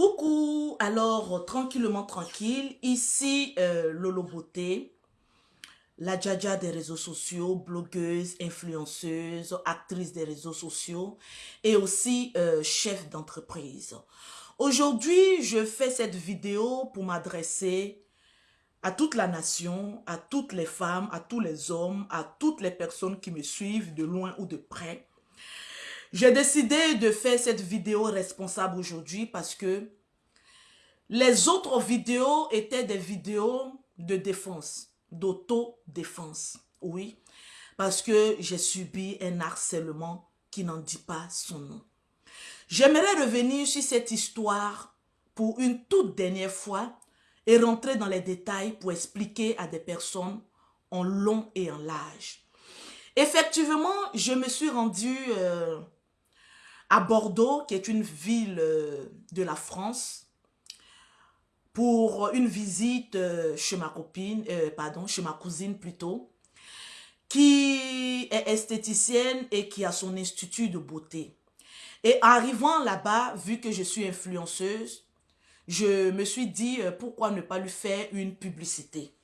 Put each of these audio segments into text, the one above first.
Coucou, alors tranquillement tranquille, ici euh, Lolo Beauté, la Djaja des réseaux sociaux, blogueuse, influenceuse, actrice des réseaux sociaux et aussi euh, chef d'entreprise. Aujourd'hui, je fais cette vidéo pour m'adresser à toute la nation, à toutes les femmes, à tous les hommes, à toutes les personnes qui me suivent de loin ou de près. J'ai décidé de faire cette vidéo responsable aujourd'hui parce que les autres vidéos étaient des vidéos de défense, d'auto-défense. Oui, parce que j'ai subi un harcèlement qui n'en dit pas son nom. J'aimerais revenir sur cette histoire pour une toute dernière fois et rentrer dans les détails pour expliquer à des personnes en long et en large. Effectivement, je me suis rendue euh, à Bordeaux, qui est une ville euh, de la France, pour une visite euh, chez ma copine, pardon, chez ma cousine plutôt, qui est esthéticienne et qui a son institut de beauté. Et arrivant là-bas, vu que je suis influenceuse, je me suis dit euh, pourquoi ne pas lui faire une publicité?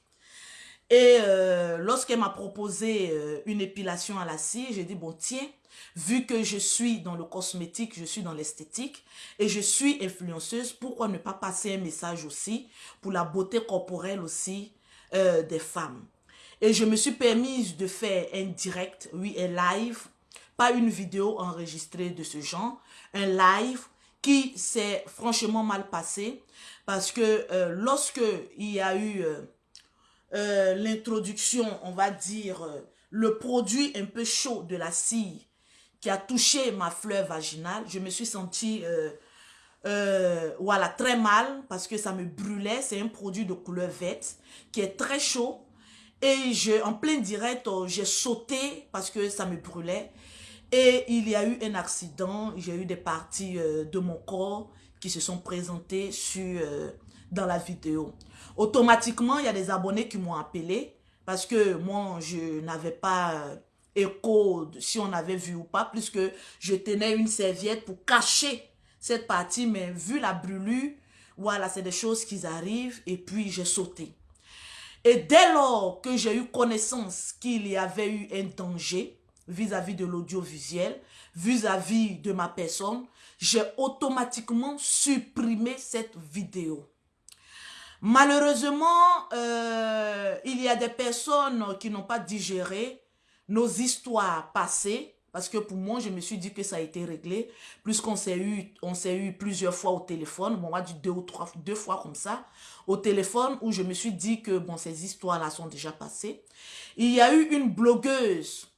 Et euh, lorsqu'elle m'a proposé euh, une épilation à la cire, j'ai dit bon tiens, vu que je suis dans le cosmétique, je suis dans l'esthétique et je suis influenceuse, pourquoi ne pas passer un message aussi pour la beauté corporelle aussi des femmes? Et je me suis permise de faire un direct, oui, un live, pas une vidéo enregistrée de ce genre, un live qui s'est franchement mal passé parce que euh, lorsque il y a eu euh, euh, l'introduction, on va dire, le produit un peu chaud de la cire qui a touché ma fleur vaginale, je me suis sentie voilà, très mal parce que ça me brûlait. C'est un produit de couleur verte qui est très chaud. Et je, en plein direct, j'ai sauté parce que ça me brûlait. Et il y a eu un accident, j'ai eu des parties euh, de mon corps qui se sont présentées sur, euh, dans la vidéo. Automatiquement, il y a des abonnés qui m'ont appelé parce que moi, je n'avais pas euh, écho si on avait vu ou pas, puisque je tenais une serviette pour cacher cette partie, mais vu la brûlure, voilà, c'est des choses qui arrivent et puis j'ai sauté. Et dès lors que j'ai eu connaissance qu'il y avait eu un danger, vis-à-vis de l'audiovisuel, vis-à-vis de ma personne, j'ai automatiquement supprimé cette vidéo. Malheureusement, euh, il y a des personnes qui n'ont pas digéré nos histoires passées, parce que pour moi, je me suis dit que ça a été réglé, puisqu'on s'est eu, eu plusieurs fois au téléphone, bon, on m'a dit deux ou trois, fois comme ça, au téléphone, où je me suis dit que, ces histoires-là sont déjà passées. Il y a eu une blogueuse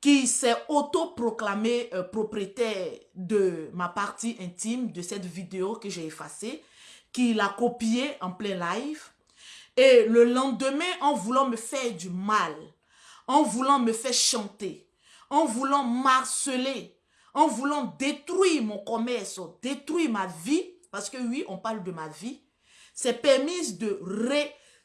qui s'est autoproclamé euh, propriétaire de ma partie intime de cette vidéo que j'ai effacée, qui l'a copiée en plein live. Et le lendemain, en voulant me faire du mal, en voulant me faire chanter, en voulant marceler, en voulant détruire mon commerce, détruire ma vie, parce que oui, on parle de ma vie, c'est permis de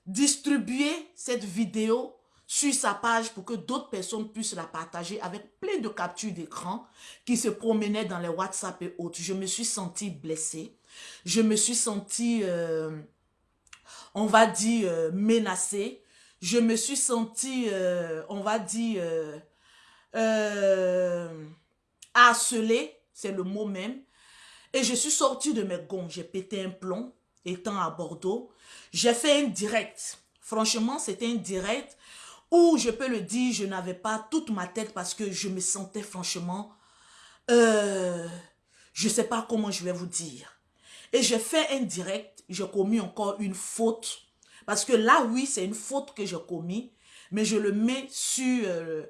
redistribuer cette vidéo sur sa page pour que d'autres personnes puissent la partager avec plein de captures d'écran qui se promenaient dans les WhatsApp et autres. Je me suis sentie blessée. Je me suis sentie, euh, on va dire, euh, menacée. Je me suis sentie, euh, on va dire, harcelée. C'est le mot même. Et je suis sortie de mes gonds. J'ai pété un plomb étant à Bordeaux. J'ai fait un direct. Franchement, c'était un direct ou je peux le dire, je n'avais pas toute ma tête parce que je me sentais franchement... Je ne sais pas comment je vais vous dire. Et j'ai fait un direct, j'ai commis encore une faute. Parce que là, oui, c'est une faute que j'ai commis. Mais je le mets sur euh,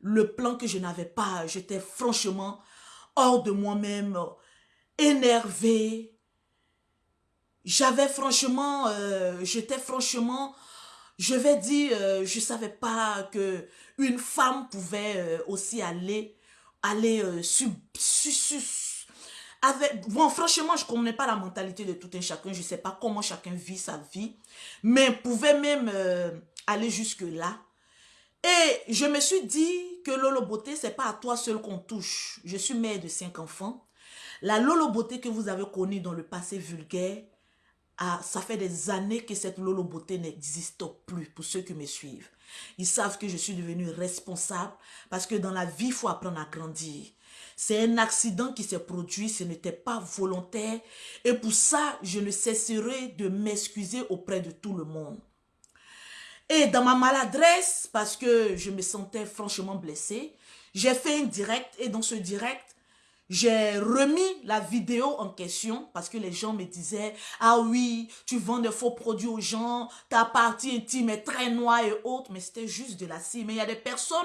le plan que je n'avais pas. J'étais franchement hors de moi-même, énervée. J'avais franchement, euh, j'étais franchement je vais dire, euh, je savais pas que une femme pouvait aussi aller, aller euh, sur, bon, franchement, je ne connais pas la mentalité de tout un chacun. Je ne sais pas comment chacun vit sa vie. Mais pouvait même aller jusque-là. Et je me suis dit que Lolo Beauté, ce n'est pas à toi seul qu'on touche. Je suis mère de cinq enfants. La Lolo Beauté que vous avez connue dans le passé vulgaire, ah, ça fait des années que cette Lolo Beauté n'existe plus pour ceux qui me suivent. Ils savent que je suis devenue responsable parce que dans la vie, il faut apprendre à grandir. C'est un accident qui s'est produit, ce n'était pas volontaire. Et pour ça, je ne cesserai de m'excuser auprès de tout le monde. Et dans ma maladresse, parce que je me sentais franchement blessée, j'ai fait un direct et dans ce direct, j'ai remis la vidéo en question parce que les gens me disaient « Ah oui, tu vends des faux produits aux gens, ta partie intime est très noire et autres. » Mais c'était juste de la cire. Mais il y a des personnes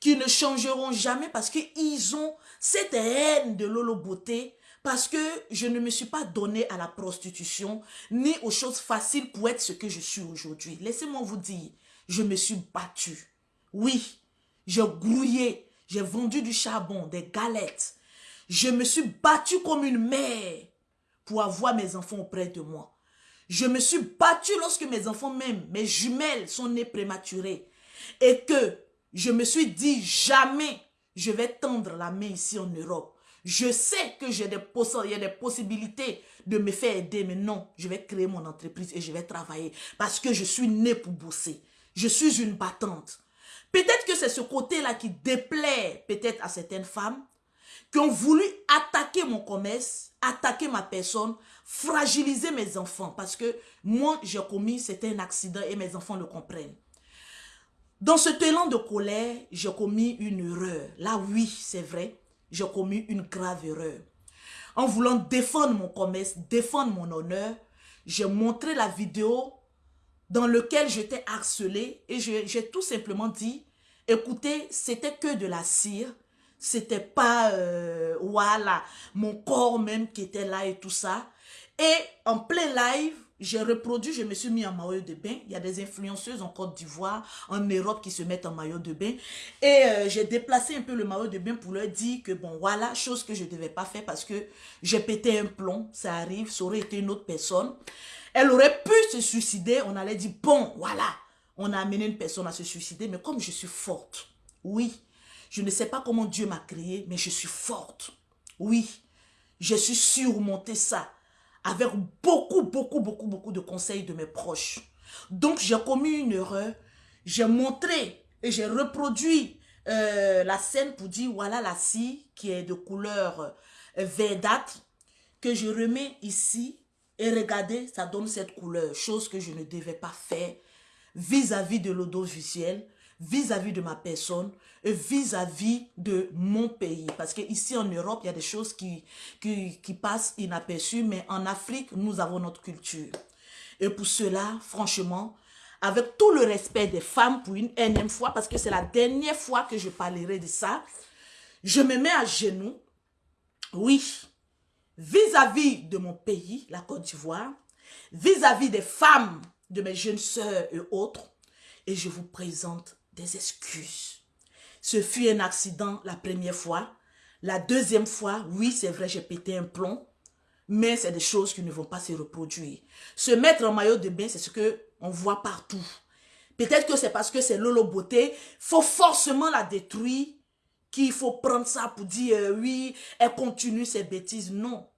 qui ne changeront jamais parce qu'ils ont cette haine de Lolo Beauté parce que je ne me suis pas donné à la prostitution ni aux choses faciles pour être ce que je suis aujourd'hui. Laissez-moi vous dire, je me suis battue. Oui, j'ai grouillé, j'ai vendu du charbon, des galettes. Je me suis battue comme une mère pour avoir mes enfants auprès de moi. Je me suis battue lorsque mes enfants même, mes jumelles sont nées prématurées. Et que je me suis dit jamais je vais tendre la main ici en Europe. Je sais que j'ai des, a des possibilités de me faire aider, mais non, je vais créer mon entreprise et je vais travailler parce que je suis née pour bosser. Je suis une battante. Peut-être que c'est ce côté-là qui déplaît peut-être à certaines femmes qui ont voulu attaquer mon commerce, attaquer ma personne, fragiliser mes enfants parce que moi, j'ai commis, c'était un accident et mes enfants le comprennent. Dans ce élan de colère, j'ai commis une erreur. Là, oui, c'est vrai, j'ai commis une grave erreur. En voulant défendre mon commerce, défendre mon honneur, j'ai montré la vidéo dans laquelle j'étais harcelée et j'ai tout simplement dit, écoutez, c'était que de la cire, c'était pas, euh, voilà, mon corps même qui était là et tout ça. Et en plein live, j'ai reproduit, je me suis mis en maillot de bain. Il y a des influenceuses en Côte d'Ivoire, en Europe qui se mettent en maillot de bain. Et euh, j'ai déplacé un peu le maillot de bain pour leur dire que bon, voilà, chose que je ne devais pas faire parce que j'ai pété un plomb, ça arrive, ça aurait été une autre personne. Elle aurait pu se suicider, on allait dire, bon, voilà, on a amené une personne à se suicider, mais comme je suis forte, oui, je ne sais pas comment Dieu m'a créée, mais je suis forte. Oui, je suis surmonté ça avec beaucoup, beaucoup, beaucoup, beaucoup de conseils de mes proches. Donc, j'ai commis une erreur. J'ai montré et j'ai reproduit euh, la scène pour dire, voilà la scie qui est de couleur euh, verdâtre que je remets ici. Et regardez, ça donne cette couleur, chose que je ne devais pas faire vis-à-vis -vis de l'audiovisuel, vis-à-vis de ma personne, et vis-à-vis de mon pays. Parce qu'ici en Europe, il y a des choses qui, qui, passent inaperçues, mais en Afrique, nous avons notre culture. Et pour cela, franchement, avec tout le respect des femmes pour une énième fois, parce que c'est la dernière fois que je parlerai de ça, je me mets à genoux, oui, vis-à-vis -vis de mon pays, la Côte d'Ivoire, vis-à-vis des femmes, de mes jeunes sœurs et autres, et je vous présente des excuses. Ce fut un accident la première fois. La deuxième fois, oui, c'est vrai, j'ai pété un plomb. Mais c'est des choses qui ne vont pas se reproduire. Se mettre en maillot de bain, c'est ce que on voit partout. Peut-être que c'est parce que c'est Lolo Beauté. faut forcément la détruire. Qu'il faut prendre ça pour dire, euh, oui, elle continue ses bêtises. Non.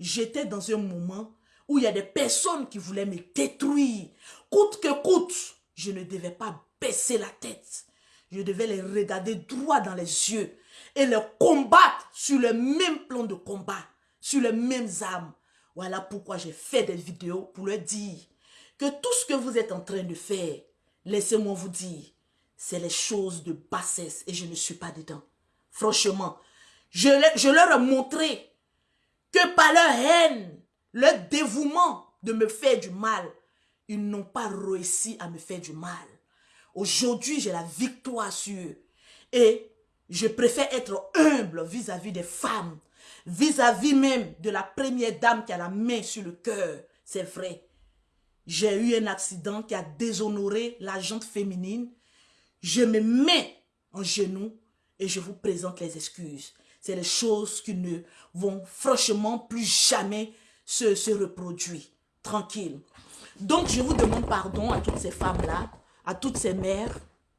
J'étais dans un moment où il y a des personnes qui voulaient me détruire. Coûte que coûte, je ne devais pas la tête. Je devais les regarder droit dans les yeux et les combattre sur le même plan de combat, sur les mêmes armes. Voilà pourquoi j'ai fait des vidéos pour leur dire que tout ce que vous êtes en train de faire, laissez-moi vous dire, c'est les choses de bassesse et je ne suis pas dedans. Franchement, je, je leur ai montré que par leur haine, leur dévouement de me faire du mal, ils n'ont pas réussi à me faire du mal. Aujourd'hui, j'ai la victoire sur eux. Et je préfère être humble vis-à-vis des femmes, vis-à-vis même de la première dame qui a la main sur le cœur. C'est vrai. J'ai eu un accident qui a déshonoré la jante féminine. Je me mets en genoux et je vous présente les excuses. C'est les choses qui ne vont franchement plus jamais se, se reproduire. Tranquille. Donc, je vous demande pardon à toutes ces femmes-là à toutes ces mères,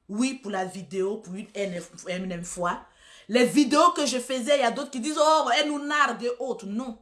oui pour la vidéo, pour une énième fois. Les vidéos que je faisais, il y a d'autres qui disent, oh, elle nous nargue et autres. Non,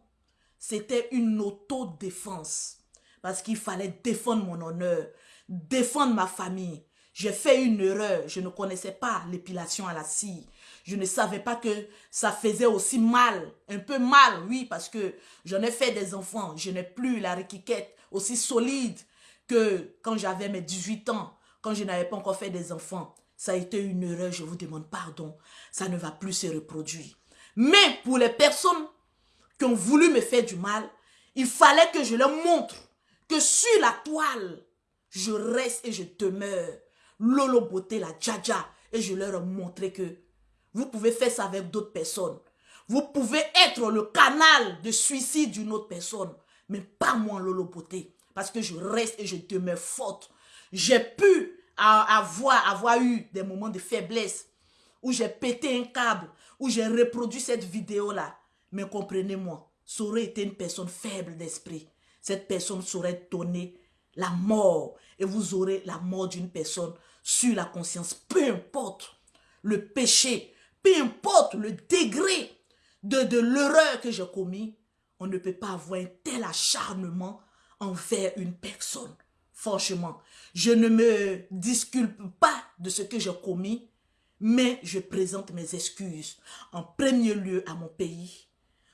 c'était une autodéfense. Parce qu'il fallait défendre mon honneur, défendre ma famille. J'ai fait une erreur. Je ne connaissais pas l'épilation à la scie. Je ne savais pas que ça faisait aussi mal. Un peu mal, oui, parce que j'en ai fait des enfants. Je n'ai plus la réquiquette aussi solide que quand j'avais mes 18 ans, quand je n'avais pas encore fait des enfants. Ça a été une erreur, je vous demande pardon. Ça ne va plus se reproduire. Mais pour les personnes qui ont voulu me faire du mal, il fallait que je leur montre que sur la toile, je reste et je demeure. Lolo Beauté, la Djaja. Et je leur ai montré que vous pouvez faire ça avec d'autres personnes. Vous pouvez être le canal de suicide d'une autre personne. Mais pas moi, Lolo Beauté. Parce que je reste et je demeure forte. J'ai pu avoir, avoir eu des moments de faiblesse où j'ai pété un câble, où j'ai reproduit cette vidéo-là. Mais comprenez-moi, ça aurait été une personne faible d'esprit. Cette personne saurait donner la mort. Et vous aurez la mort d'une personne sur la conscience. Peu importe le péché, peu importe le degré de, de l'erreur que j'ai commis, on ne peut pas avoir un tel acharnement envers une personne. Franchement, je ne me disculpe pas de ce que j'ai commis, mais je présente mes excuses en premier lieu à mon pays,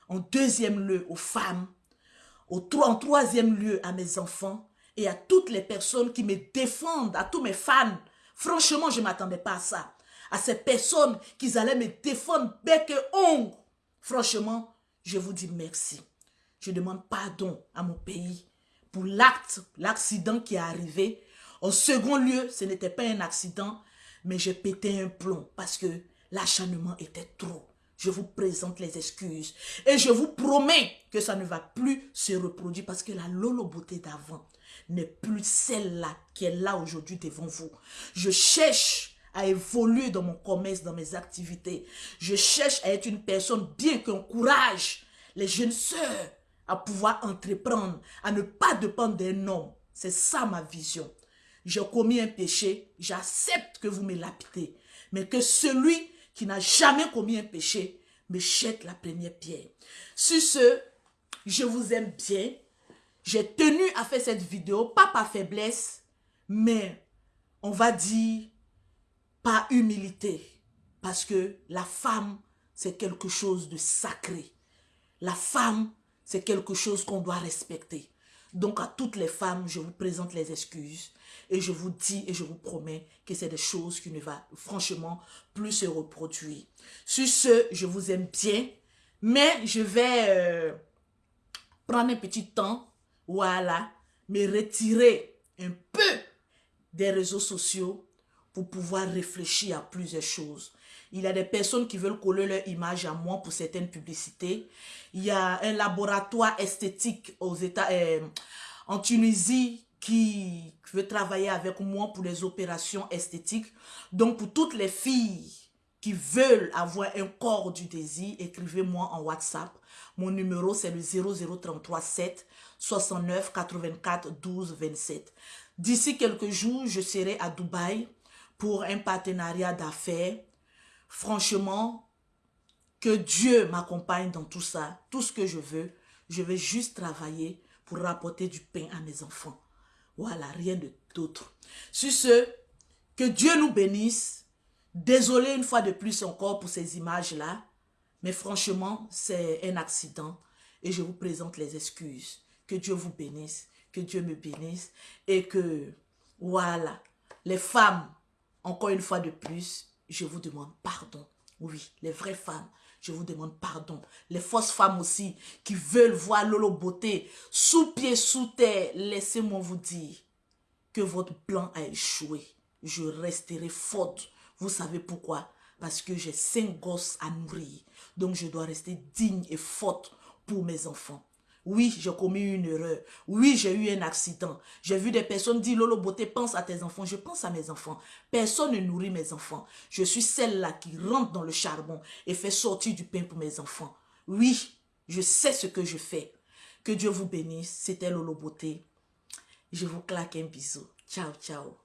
en deuxième lieu aux femmes, en troisième lieu à mes enfants et à toutes les personnes qui me défendent, à tous mes fans. Franchement, je ne m'attendais pas à ça. À ces personnes qui allaient me défendre bec et ongle. Franchement, je vous dis merci. Je demande pardon à mon pays pour l'acte, l'accident qui est arrivé. En second lieu, ce n'était pas un accident, mais j'ai pété un plomb parce que l'acharnement était trop. Je vous présente les excuses et je vous promets que ça ne va plus se reproduire parce que la Lolo beauté d'avant n'est plus celle-là qui est là aujourd'hui devant vous. Je cherche à évoluer dans mon commerce, dans mes activités. Je cherche à être une personne bien qui encourage les jeunes sœurs à pouvoir entreprendre, à ne pas dépendre d'un homme. C'est ça ma vision. J'ai commis un péché, j'accepte que vous me lapidez. Mais que celui qui n'a jamais commis un péché me jette la première pierre. Sur ce, je vous aime bien. J'ai tenu à faire cette vidéo, pas par faiblesse, mais on va dire par humilité. Parce que la femme, c'est quelque chose de sacré. La femme, c'est quelque chose qu'on doit respecter. Donc à toutes les femmes, je vous présente les excuses. Et je vous dis et je vous promets que c'est des choses qui ne vont franchement plus se reproduire. Sur ce, je vous aime bien. Mais je vais euh, prendre un petit temps, voilà, me retirer un peu des réseaux sociaux pour pouvoir réfléchir à plusieurs choses. Il y a des personnes qui veulent coller leur image à moi pour certaines publicités. Il y a un laboratoire esthétique aux États, euh, en Tunisie qui veut travailler avec moi pour les opérations esthétiques. Donc, pour toutes les filles qui veulent avoir un corps du désir, écrivez-moi en WhatsApp. Mon numéro, c'est le 00337 69 84 12 27. D'ici quelques jours, je serai à Dubaï pour un partenariat d'affaires Franchement, que Dieu m'accompagne dans tout ça, tout ce que je veux. Je vais juste travailler pour rapporter du pain à mes enfants. Voilà, rien d'autre. Sur ce, que Dieu nous bénisse. Désolé une fois de plus encore pour ces images-là. Mais franchement, c'est un accident. Et je vous présente les excuses. Que Dieu vous bénisse. Que Dieu me bénisse. Et que, voilà, les femmes, encore une fois de plus, je vous demande pardon. Oui, les vraies femmes, je vous demande pardon. Les fausses femmes aussi, qui veulent voir Lolo Beauté sous pied, sous terre, laissez-moi vous dire que votre plan a échoué. Je resterai forte. Vous savez pourquoi? Parce que j'ai cinq gosses à nourrir. Donc je dois rester digne et forte pour mes enfants. Oui, j'ai commis une erreur. Oui, j'ai eu un accident. J'ai vu des personnes dire, Lolo Beauté, pense à tes enfants. Je pense à mes enfants. Personne ne nourrit mes enfants. Je suis celle-là qui rentre dans le charbon et fait sortir du pain pour mes enfants. Oui, je sais ce que je fais. Que Dieu vous bénisse. C'était Lolo Beauté. Je vous claque un bisou. Ciao, ciao.